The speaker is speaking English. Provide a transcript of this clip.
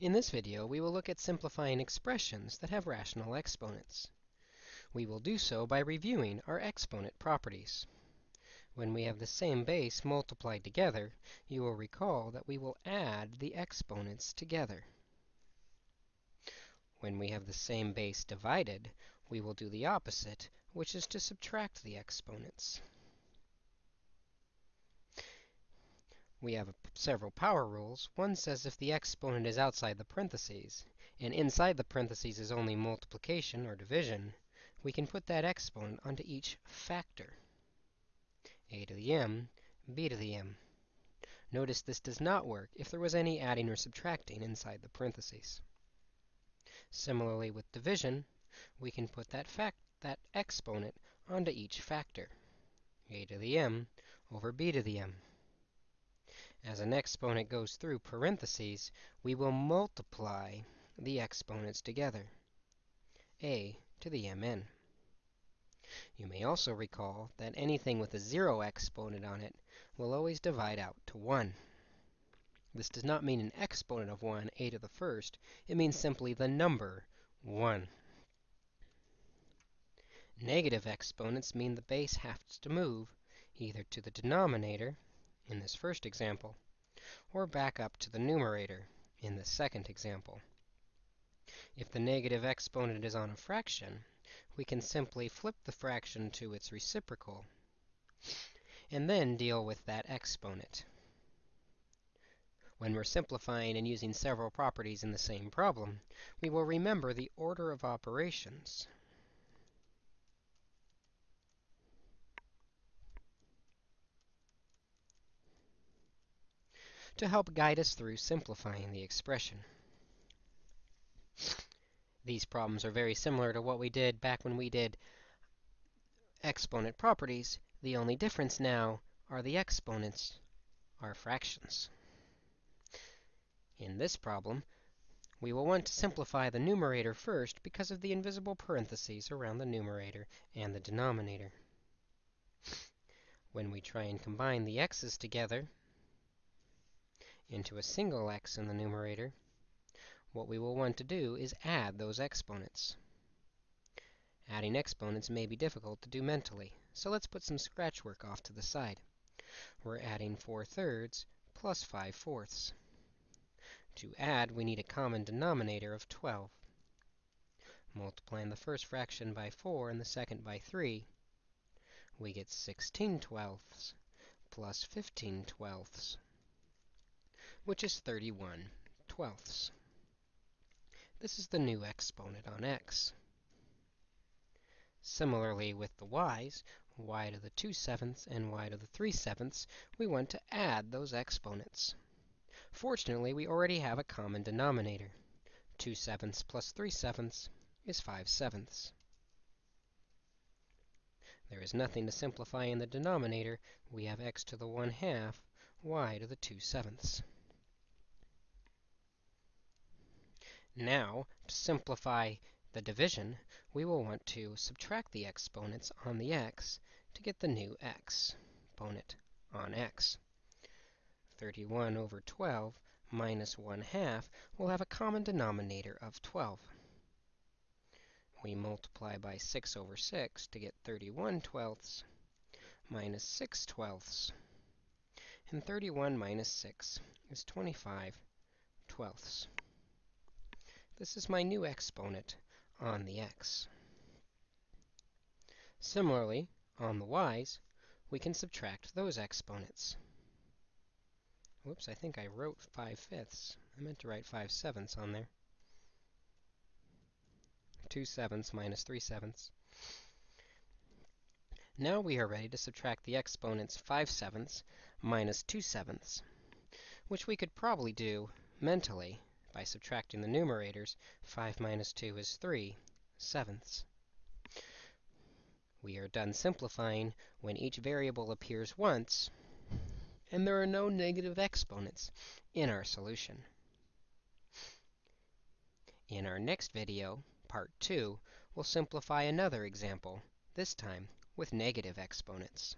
In this video, we will look at simplifying expressions that have rational exponents. We will do so by reviewing our exponent properties. When we have the same base multiplied together, you will recall that we will add the exponents together. When we have the same base divided, we will do the opposite, which is to subtract the exponents. We have several power rules. One says if the exponent is outside the parentheses, and inside the parentheses is only multiplication or division, we can put that exponent onto each factor. a to the m, b to the m. Notice this does not work if there was any adding or subtracting inside the parentheses. Similarly with division, we can put that fact that exponent onto each factor. a to the m over b to the m. As an exponent goes through parentheses, we will multiply the exponents together, a to the mn. You may also recall that anything with a 0 exponent on it will always divide out to 1. This does not mean an exponent of 1, a to the first. It means simply the number 1. Negative exponents mean the base has to move either to the denominator in this first example, or back up to the numerator in the second example. If the negative exponent is on a fraction, we can simply flip the fraction to its reciprocal, and then deal with that exponent. When we're simplifying and using several properties in the same problem, we will remember the order of operations to help guide us through simplifying the expression. These problems are very similar to what we did back when we did exponent properties. The only difference now are the exponents are fractions. In this problem, we will want to simplify the numerator first because of the invisible parentheses around the numerator and the denominator. When we try and combine the x's together, into a single x in the numerator, what we will want to do is add those exponents. Adding exponents may be difficult to do mentally, so let's put some scratch work off to the side. We're adding 4 thirds plus 5 fourths. To add, we need a common denominator of 12. Multiplying the first fraction by 4 and the second by 3, we get 16 twelfths plus 15 twelfths which is 31 twelfths. This is the new exponent on x. Similarly with the y's, y to the 2 sevenths and y to the 3 sevenths, we want to add those exponents. Fortunately, we already have a common denominator. 2 sevenths plus 3 sevenths is 5 sevenths. There is nothing to simplify in the denominator. We have x to the 1 half, y to the 2 sevenths. Now, to simplify the division, we will want to subtract the exponents on the x to get the new x, exponent on x. 31 over 12 minus 1 half will have a common denominator of 12. We multiply by 6 over 6 to get 31 twelfths minus 6 twelfths. And 31 minus 6 is 25 twelfths. This is my new exponent on the x. Similarly, on the y's, we can subtract those exponents. Whoops, I think I wrote 5 fifths. I meant to write 5 sevenths on there. 2 sevenths minus 3 sevenths. Now we are ready to subtract the exponents 5 sevenths minus 2 sevenths, which we could probably do mentally by subtracting the numerators, 5 minus 2 is 3 sevenths. We are done simplifying when each variable appears once, and there are no negative exponents in our solution. In our next video, part 2, we'll simplify another example, this time with negative exponents.